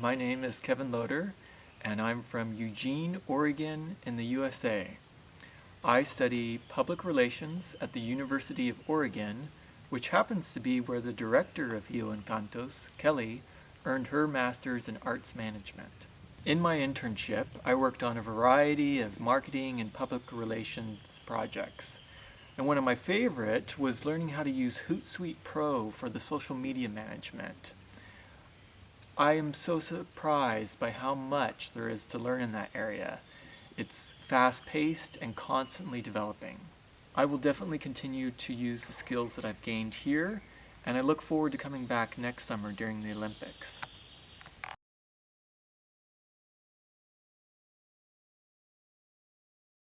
My name is Kevin Loader and I'm from Eugene, Oregon in the USA. I study public relations at the University of Oregon, which happens to be where the director of Rio Encantos, Kelly, earned her master's in arts management. In my internship, I worked on a variety of marketing and public relations projects. And one of my favorite was learning how to use Hootsuite Pro for the social media management. I am so surprised by how much there is to learn in that area. It's fast-paced and constantly developing. I will definitely continue to use the skills that I've gained here, and I look forward to coming back next summer during the Olympics.